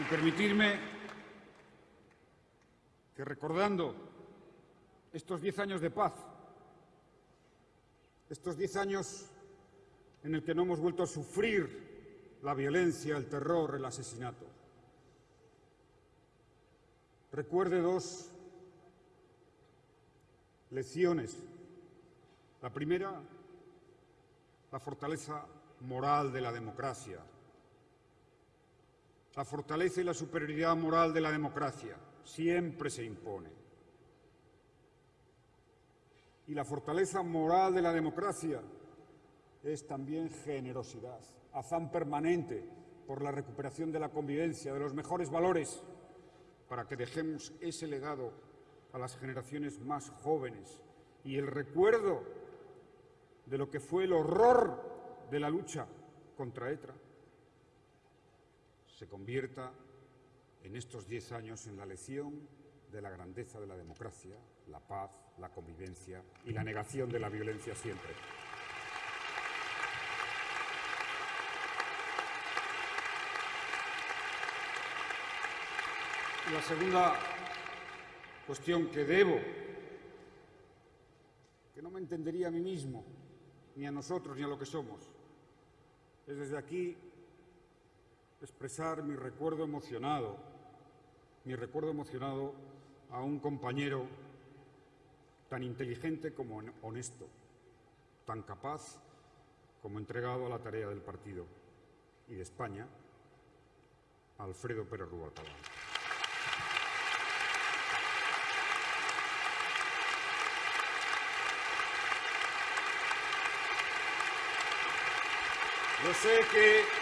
Y permitirme que recordando estos diez años de paz, estos diez años en el que no hemos vuelto a sufrir la violencia, el terror, el asesinato, recuerde dos lecciones. La primera, la fortaleza moral de la democracia, la fortaleza y la superioridad moral de la democracia siempre se impone. Y la fortaleza moral de la democracia es también generosidad, afán permanente por la recuperación de la convivencia, de los mejores valores, para que dejemos ese legado a las generaciones más jóvenes y el recuerdo de lo que fue el horror de la lucha contra ETRA se convierta en estos diez años en la lección de la grandeza de la democracia, la paz, la convivencia y la negación de la violencia siempre. La segunda cuestión que debo, que no me entendería a mí mismo, ni a nosotros, ni a lo que somos, es desde aquí expresar mi recuerdo emocionado, mi recuerdo emocionado a un compañero tan inteligente como honesto, tan capaz como entregado a la tarea del partido y de España, Alfredo Pérez Rubalcaba. Yo sé que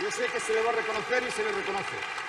Yo sé que se le va a reconocer y se le reconoce.